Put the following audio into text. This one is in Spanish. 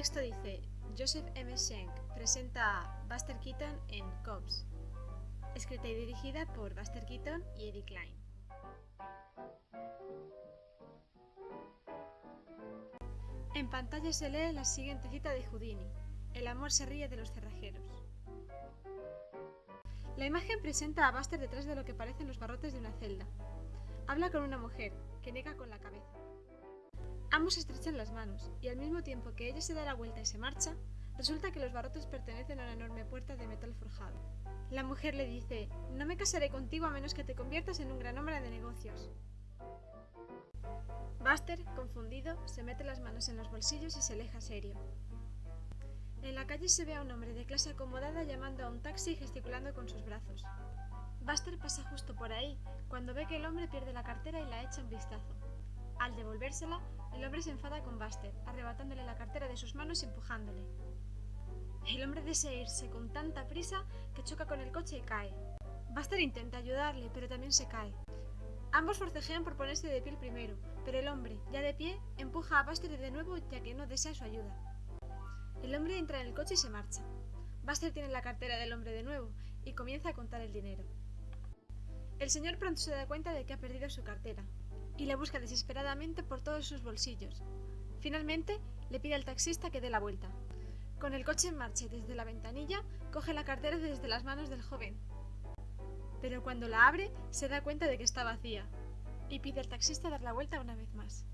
texto dice, Joseph M. Schenck presenta a Buster Keaton en Cops, escrita y dirigida por Buster Keaton y Eddie Klein. En pantalla se lee la siguiente cita de Houdini, El amor se ríe de los cerrajeros. La imagen presenta a Buster detrás de lo que parecen los barrotes de una celda. Habla con una mujer, que niega con la cabeza. Ambos estrechan las manos, y al mismo tiempo que ella se da la vuelta y se marcha, resulta que los barrotes pertenecen a una enorme puerta de metal forjado. La mujer le dice, no me casaré contigo a menos que te conviertas en un gran hombre de negocios. Buster, confundido, se mete las manos en los bolsillos y se aleja serio. En la calle se ve a un hombre de clase acomodada llamando a un taxi y gesticulando con sus brazos. Buster pasa justo por ahí, cuando ve que el hombre pierde la cartera y la echa un vistazo. Al devolvérsela, el hombre se enfada con Buster, arrebatándole la cartera de sus manos y empujándole. El hombre desea irse con tanta prisa que choca con el coche y cae. Buster intenta ayudarle, pero también se cae. Ambos forcejean por ponerse de pie primero, pero el hombre, ya de pie, empuja a Buster de nuevo ya que no desea su ayuda. El hombre entra en el coche y se marcha. Buster tiene la cartera del hombre de nuevo y comienza a contar el dinero. El señor pronto se da cuenta de que ha perdido su cartera y la busca desesperadamente por todos sus bolsillos. Finalmente, le pide al taxista que dé la vuelta. Con el coche en marcha desde la ventanilla, coge la cartera desde las manos del joven, pero cuando la abre se da cuenta de que está vacía y pide al taxista dar la vuelta una vez más.